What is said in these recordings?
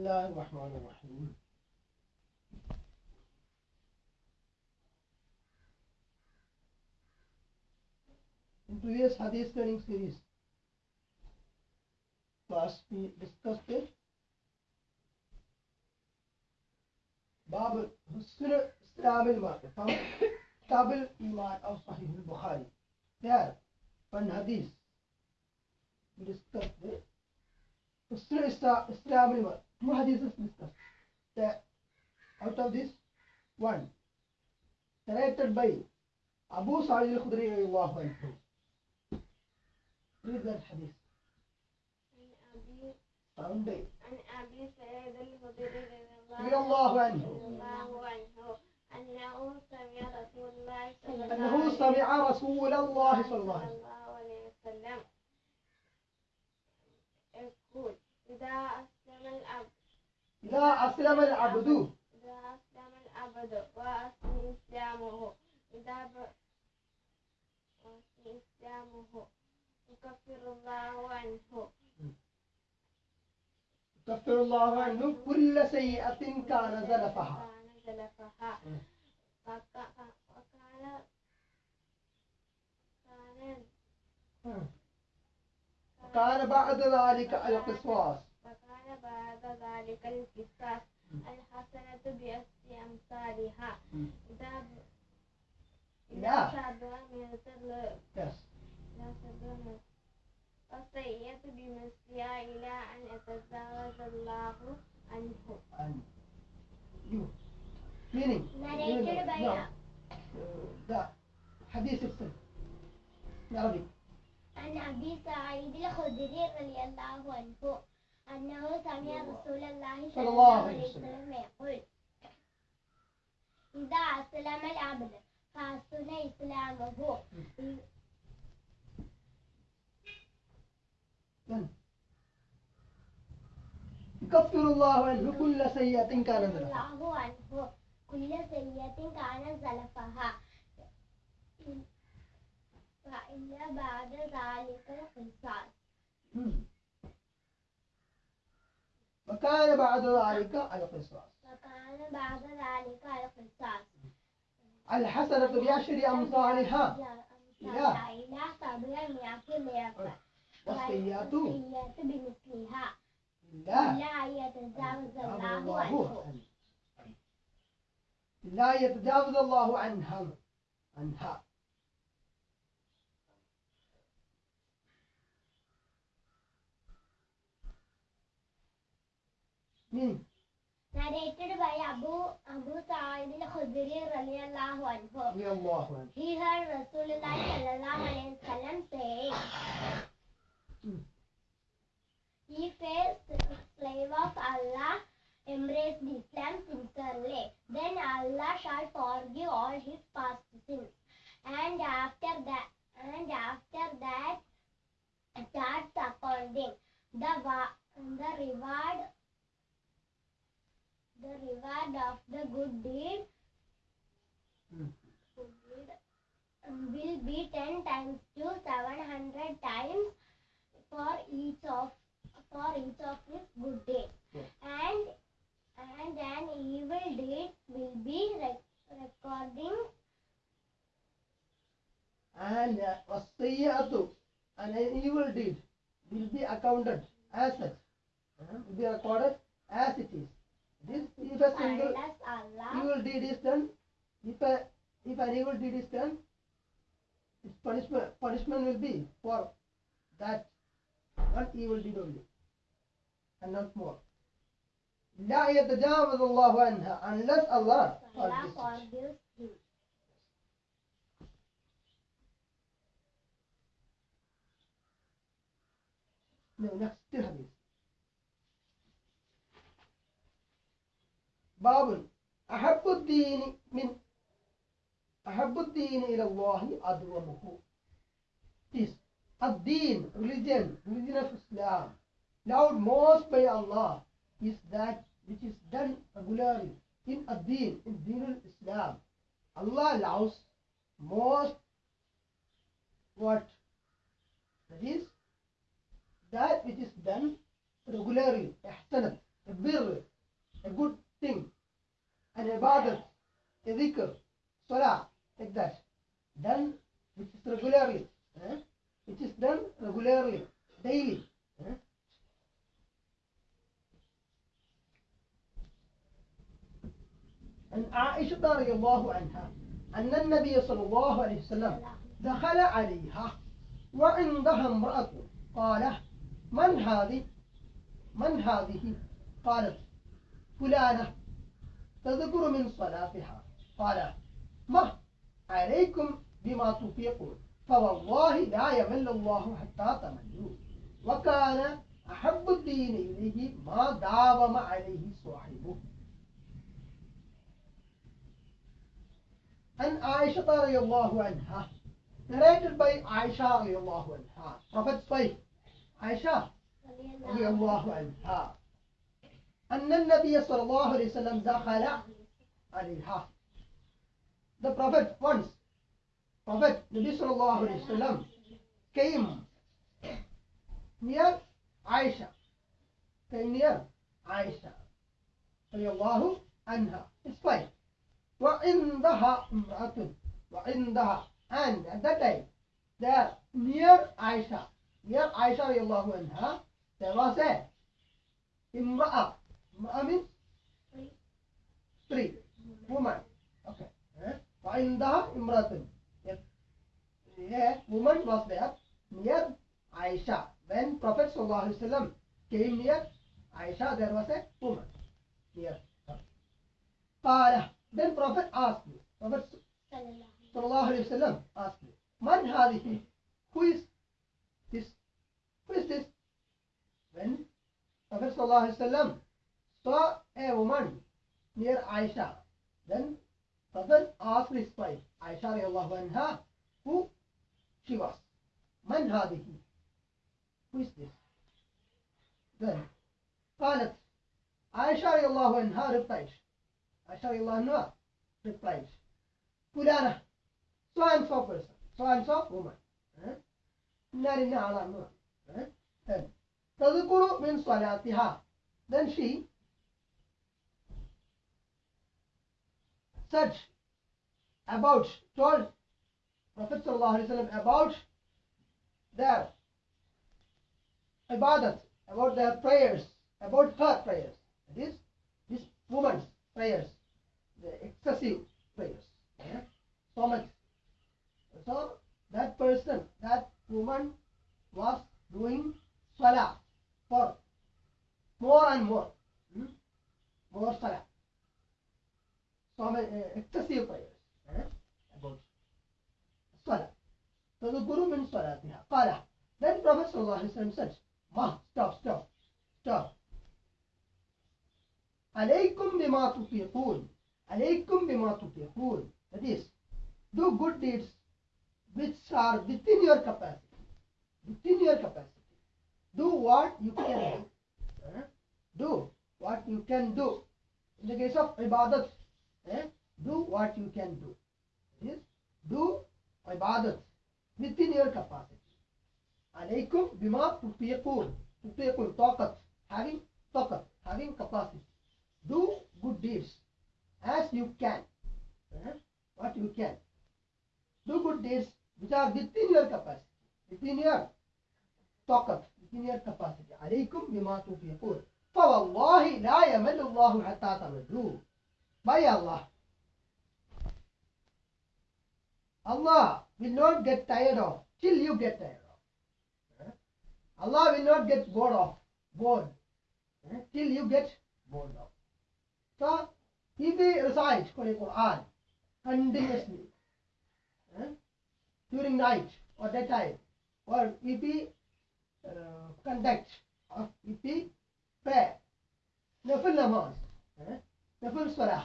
الله الرحمن الرحيم In previous Hadith learning series class we discussed it باب حسن اسلام المرء from كتاب of Sahih al-Bukhari there one hadith we discussed it حسن إسلام المرء two hadiths discussed the out of this one narrated by Abu Sa'id al-Khudri radiyallahu anhu. Read that hadith. Sound it. عن أبي سعيد الخدري أنه سمع رسول الله صلى الله عليه وسلم يقول إذا أسلم العبد إذا أسلم العبد إذا أسلم العبد وأسلم إسلامه إذا ب- وأسلم إسلامه يكفر الله عنه. يكفر الله عنه. كل سيئة كان زلفها. كان زلفها. وكان كان كان بعد ذلك القصاص. بعد ذلك القصاص. الحسنة بأسر أمثالها. إذا. إذا سبع مثل إذا مثل والسيئة بمثلها إلى أن يتجاوز الله عنه. you meaning Narrated by no, the in Arabic عن أبي سعيد الخدري رضي الله عنه. أنه سمع رسول الله صلى الله عليه وسلم. يقول إذا أسلم العبد فحسن إسلامه. يكفر الله عنه كل سيئة كان ذنبها الله عنه كل سيئة كان زلفها فإن بعد ذلك القصاص Hmm. وكان بعد ذلك القصاص وكان بعد ذلك القصاص الحسنة بعشر أمثالها. إلى إلى سبع مئة ضعف بمثلها. لا. لا يتجاوز الله عنه. لا يتجاوز الله عنها. عنها. narrated by Abu Abu Sa'id al-Khudri radiyallahu anhu. He heard Rasulullah sallallahu and uh, والسيئة and an evil deed will be accounted as such uh, will be recorded as it is this if a single unless Allah evil deed is done if a if an evil deed is done its punishment punishment will be for that one evil deed only and not more لا يتجاوز الله عنها unless Allah Allah forgives it. باب أحب الدين من أحب الدين إلى الله أدومه. This الدين religion religion of Islam loved most by Allah is that which is done regularly in الدين in دين الإسلام. Allah loves most what that is that which is done regularly a bir, a good thing, a dhikr, salah, like that, done which is regularly, eh? which is done regularly, daily. eh? عن عائشة رضي الله عنها أن النبي صلى الله عليه وسلم دخل عليها وعندها امرأة قال من هذه؟ من هذه؟ قالت فلانة تذكر من صلاتها. قال ما؟ عليكم بما تطيقون فوالله لا يمل الله حتى تملوا. وكان أحب الدين إليه ما داوم عليه صاحبه. عن عائشة رضي الله عنها narrated by Aisha رضي الله عنها. Prophet's wife Aisha رضي الله عنها أن النبي صلى الله عليه وسلم دخل عليها The Prophet once Prophet Nabi صلى الله عليه وسلم came near Aisha came near Aisha رضي الله عنها It's fine وعندها امرأة وعندها and at that time there near Aisha Diğer Ayşe radıyallahu anh'a terase imra'a. Imra'a means? Three. Woman. Okay. Fa'indaha imratun. A woman was there near Aisha. When Prophet sallallahu alaihi wasallam came near Aisha, there was a woman near her. Then Prophet asked me. Prophet sallallahu alaihi wasallam asked me. Man hadihi? Who is what is this? When Prophet ﷺ saw a woman near Aisha, then Prophet asked his wife, Aisha radiallahu anha, who she was. Man hadihi? Who is this? Then, قالت Aisha radiallahu anha replied, Aisha radiallahu anha replied, Fulana, so and so person, so and so woman. Narina Allah Right? And Tadukuru means Swayatiha. Then she such about told Prophet ﷺ about their ibadat, about their prayers, about her prayers. That is, this woman's prayers, the excessive prayers. Yeah? So much. So that person, that woman was doing salah for more and more. Hmm? More salah. So many uh, eh, excessive prayers eh? about salah. So the guru means salah Qala. Then Prophet says, Ma, stop, stop, stop. Alaykum bima tufiqoon. Alaykum bima tufiqoon. That is, do good deeds which are within your capacity within your capacity. Do what you can do. Eh? Do what you can do. In the case of ibadat, eh? do what you can do. That is, do ibadat within your capacity. Alaykum bima tutiqun. Tutiqun, taqat. Having taqat, having capacity. Do good deeds as you can. Eh? What you can. Do good deeds which are within your capacity. within your طاقة within your capacity عليكم بما تطيقون فوالله لا يمل الله حتى تملوا by Allah Allah will not get tired of till you get tired of Eh? Allah will not get bored of bored eh, till you get bored of so if we recite Holy Quran continuously eh, during night or daytime or we uh, conduct or if we pray nafil namaz nafil salah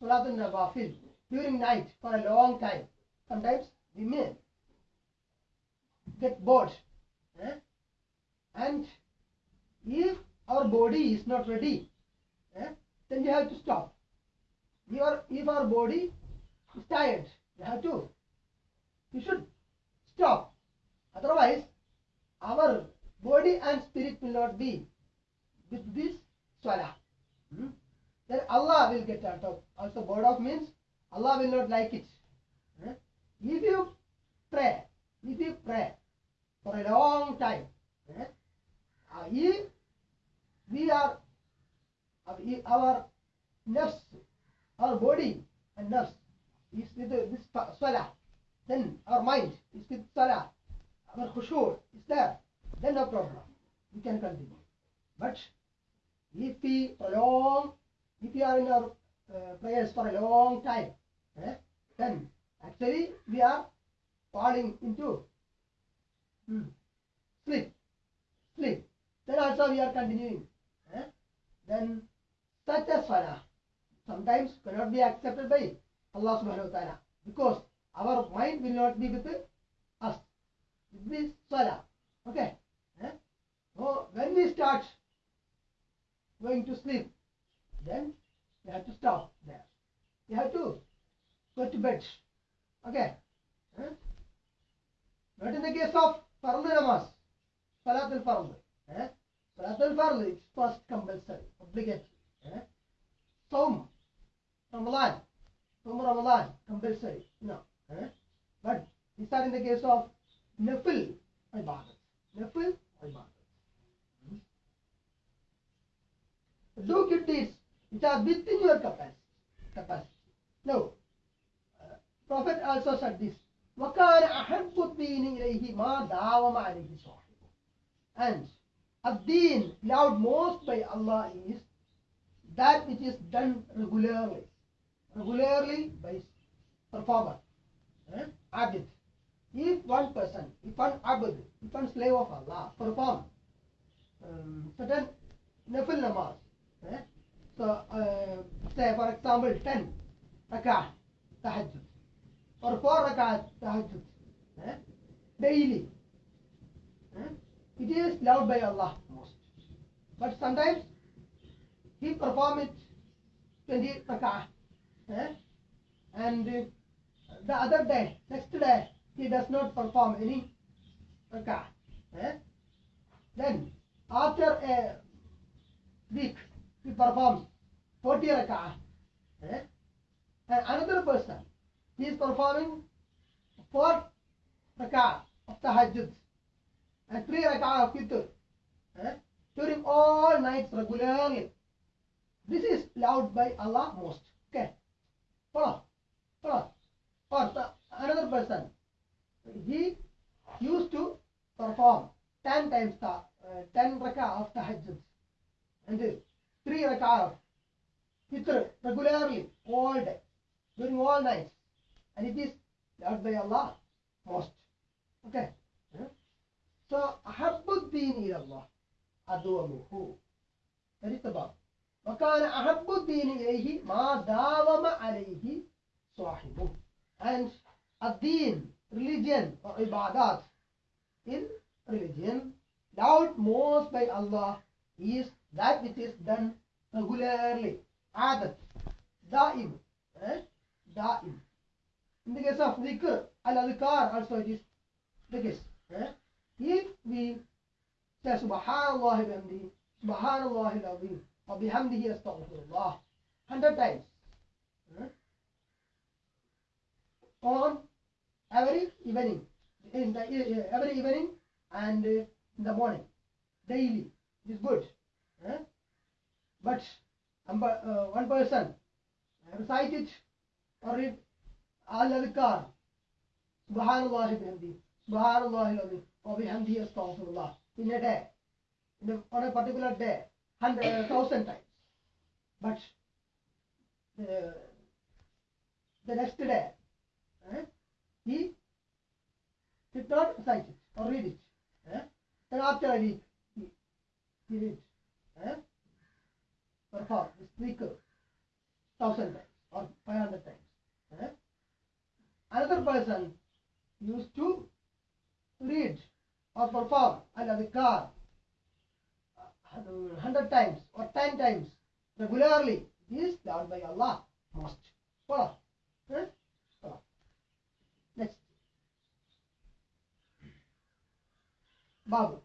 salatul nawafil during night for a long time. Sometimes we may get bored eh? and if our body is not ready eh, then we have to stop. If our, if our body is tired we have to we should stop otherwise our body and spirit will not be with this salah. Hmm? Then Allah will get out of. Also, board of means Allah will not like it. Eh? If you pray, if you pray for a long time, eh? uh, if we are, uh, our nerves, our body and nerves is with this salah, then our mind is with salah, our khushur is there, then no problem. We can continue. But if we prolong, if we are in our uh, prayers for a long time, eh, then actually we are falling into hmm, sleep. Sleep. Then also we are continuing. eh, Then such a salah sometimes cannot be accepted by Allah subhanahu wa ta'ala because our mind will not be with this salah. Okay. eh? So when we start going to sleep, then you have to stop there. You have to go to bed. Okay. eh? But in the case of Fardu namaz, Salat al Fardu, eh? Salat al is first compulsory, obligatory. Eh? Saum, Ramadan, Saum Ramadan, compulsory. No. Eh? But these are in the case of Nafil ibadat. Nafil ibadat. Do good deeds which are within your capacity. capacity. No. Uh, Prophet also said this. وَكَانَ أَحَبُّ الدِّينِ إِلَيْهِ مَا دَاوَمَ عَلَيْهِ صَاحِبُهُ And الدين loved most by Allah is that which is done regularly. Regularly by performer. Eh? Abid. If one person, if one abd, if one slave of Allah perform um, certain nafil namaz, eh? so uh, say for example 10 rakah tahajjud or 4 rakah tahajjud eh? daily, eh? it is loved by Allah most. But sometimes he perform it 20 rakah eh? and the other day, next day, he does not perform any rakah. Eh? Then, after a week, he performs 40 rakah. Eh? And another person, he is performing 4 rakah of tahajjud and 3 rakah of witr. Eh? During all nights regularly. This is loved by Allah most. Okay. Follow. Follow. Or the, another person, he used to perform 10 times the, uh, 10 rakah of tahajjud and 3 rakah of fitr regularly all day during all nights and it is loved by Allah most. Okay. So أحب الدين إلى الله أدومه that is the verb. وكان أحب الدين إليه ما داوم عليه صاحبه and الدين religion or ibadat. In religion, doubt most by Allah is that which is done regularly. Adat. Daim. Eh? Daim. In the case of dhikr, al-adhikar also it is the case. Eh? If we say subhanallah ibamdi, subhanallah ibamdi, or bihamdihi astaghfirullah, hundred times. Eh? On every evening in the uh, every evening and uh, in the morning daily is good eh? but um, uh, one person recite it or read al adhkar subhanallah bihamdi subhanallah alazim wa bihamdihi astaghfirullah in a day in a, on a particular day hundred thousand times but the, the next day eh, he did not recite it or read it. Eh? Then after a week, he, he read. Eh? Perform this thousand times or five hundred times. Eh? Another person used to read or perform another car hundred times or ten times regularly. This is done by Allah most. Follow. Eh? Follow. Next. Babu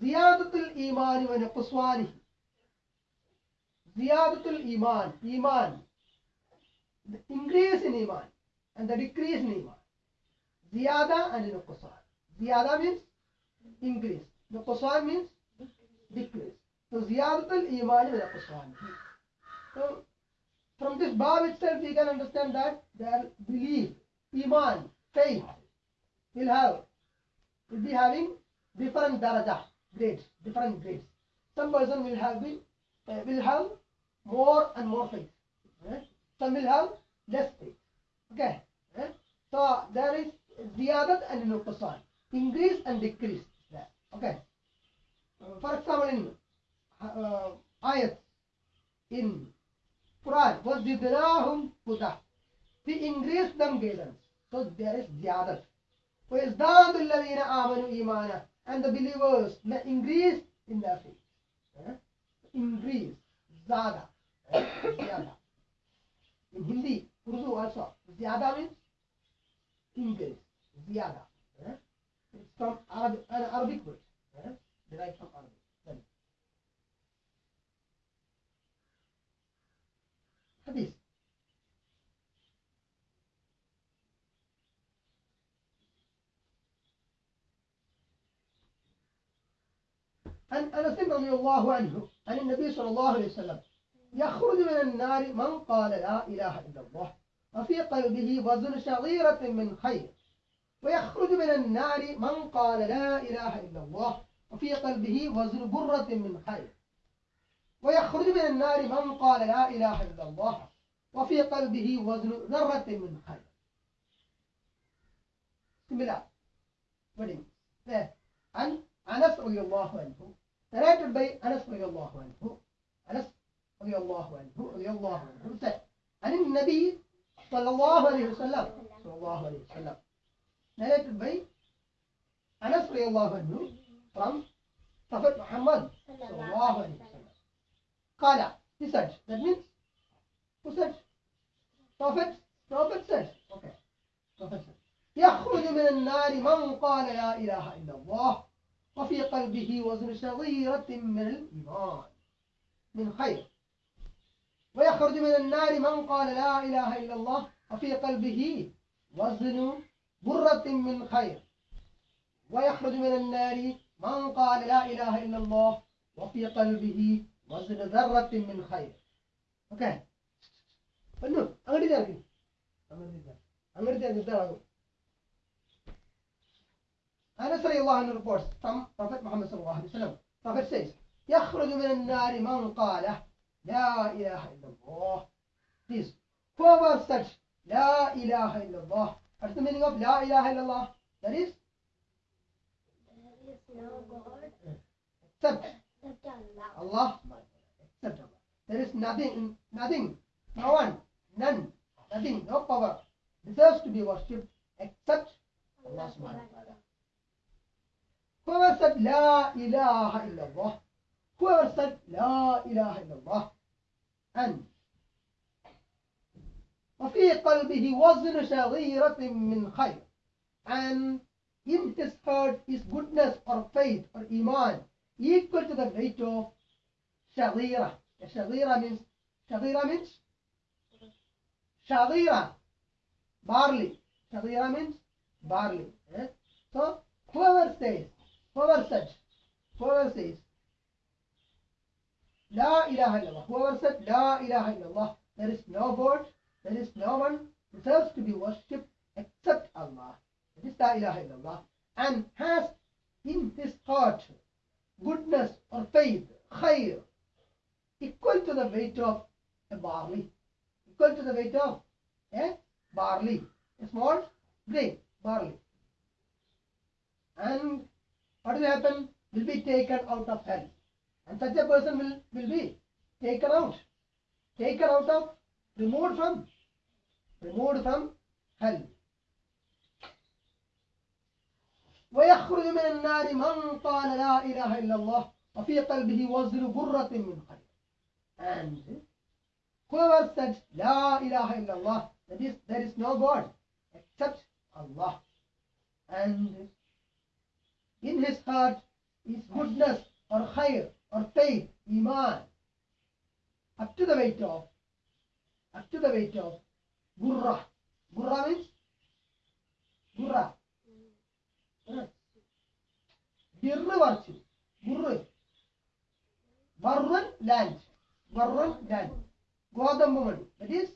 ദിയാദത്തുൽ ഈമാനി വനക്കുസ്വാനി ദിയാദത്തുൽ ഈമാൻ ഈമാൻ increase in ഈമാൻ and the decrease in iman. Ziyada and nuqsan. Ziyada means increase. Nuqsan means decrease. So ziyadatul iman is nuqsan. So from this bab itself we can understand that their belief, iman, faith will have will be having different daraja grades, different grades. Some person will have been uh, will have more and more faith. eh? Some will have less faith. Okay. eh? So there is ziyadat and nuqsan, increase and decrease. There. Okay. Uh, for example, in uh, ayat in Quran, وَزِدْنَاهُمْ هُدًى We increase them guidance. So there is ziyadat. وَيَزْدَادُ الَّذِينَ آمَنُوا إِيمَانًا And the believers may increase in their faith. Eh? Increase. Zada. eh? In Hindi, Urdu also. Ziyada means increase. Ziyada. eh? It's from Arabic, an Arabic word. eh? Derived from Arabic. Hadith. عن أنس رضي الله عنه عن النبي صلى الله عليه وسلم يخرج من النار من قال لا إله إلا الله وفي قلبه وزن شعيرة من خير ويخرج من النار من قال لا إله إلا الله وفي قلبه وزن برة من خير ويخرج من النار من قال لا إله إلا الله وفي قلبه وزن ذرة من خير Similar. Wedding. عن أنس رضي الله narrated by أنس رضي الله عنه. أنس رضي الله عنه رضي الله عنه. said عن النبي صلى الله عليه وسلم صلى الله عليه وسلم. narrated by أنس رضي الله عنه from Prophet Muhammad صلى الله عليه وسلم. قال he said. That means who said? Prophet Prophet said. Okay. Prophet said. يخرج من النار من قال لا إله إلا الله وفي قلبه وزن صغيرة من الإيمان من خير. ويخرج من النار من قال لا إله إلا الله وفي قلبه وزن برة من خير. ويخرج من النار من قال لا إله إلا الله وفي قلبه وزن ذرة من خير. أوكي أنو أنغدي ذاك أنا أريد أنغدي ذاك Anas radiallahu reports from Prophet Muhammad sallallahu alaihi wasallam. Prophet says, يخرج من النار من قال لا إله إلا الله. This, whoever said لا إله إلا الله. What's the meaning of لا إله إلا الله? That is, except Allah. Allah, except Allah. There is nothing, nothing, no one, none, nothing, no power deserves to be worshipped except Allah subhanahu wa ta'ala. Whoever said La ilaha illallah, whoever said La ilaha illallah, and وفي قلبه وزن شغيرة من خير and in his heart is goodness or faith or iman equal to the weight of shaghira. Shaghira means shaghira means shaghira barley. Shaghira means barley. eh? So whoever says, whoever said, whoever says, La ilaha illallah, whoever said La ilaha illallah, there is no God, there is no one deserves to be worshipped except Allah. That is La ilaha illallah. And has in his heart goodness or faith, khair, equal to the weight of a barley, equal to the weight of a barley, a small grain, barley. And what will happen? Will be taken out of hell. And such a person will, will be taken out, taken out of, removed from, removed from hell. ويخرج من النار من قال لا إله إلا الله وفي قلبه وزن برة من خير and whoever said لا إله إلا الله that is there is no God except Allah and in his heart is goodness or khair or faith iman up to the weight of up to the weight of burra. Burra means burra. Yes. Birru virtue. Burru. Barrun land. Barrun land. Godambu money. That is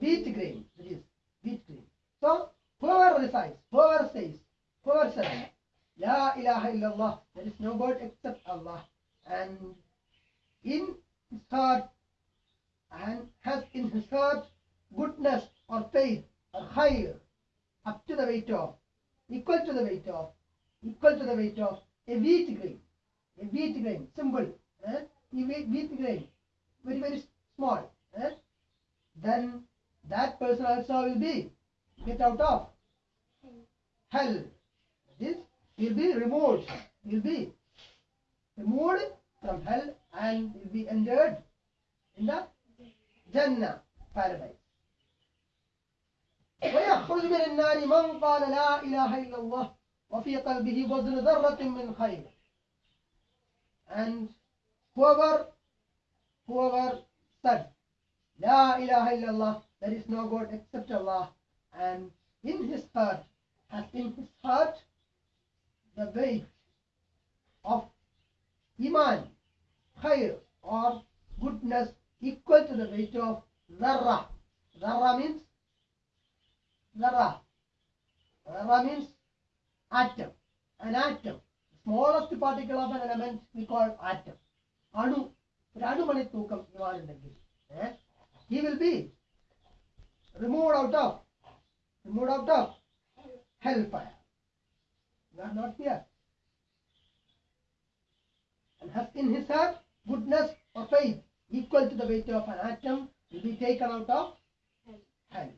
wheat grain. That is wheat grain. So whoever recites, whoever says, says, La ilaha illallah, there is no God except Allah, and in his heart and has in his heart goodness or faith or khair up to the weight of equal to the weight of equal to the weight of a wheat grain. A wheat grain symbol eh? a wheat, wheat grain very very small eh? then that person also will be get out of hell that is will be removed will be removed from hell and will be entered in the Jannah paradise ويخرج من النار من قال لا إله إلا الله وفي قلبه وزن ذرة من خير and whoever whoever said لا إله إلا الله there is no God except Allah and in his heart has in his heart the weight of iman khair or goodness equal to the weight of zarra zarra means zarra zarra means atom an atom smallest particle of an element we call atom അണു ഒരു അണുമണി തൂക്കം ഇവാനുണ്ടെങ്കിൽ eh, he will be removed out of removed out of hellfire No, not there. And has in his heart goodness or faith equal to the weight of an atom will be taken out of hand.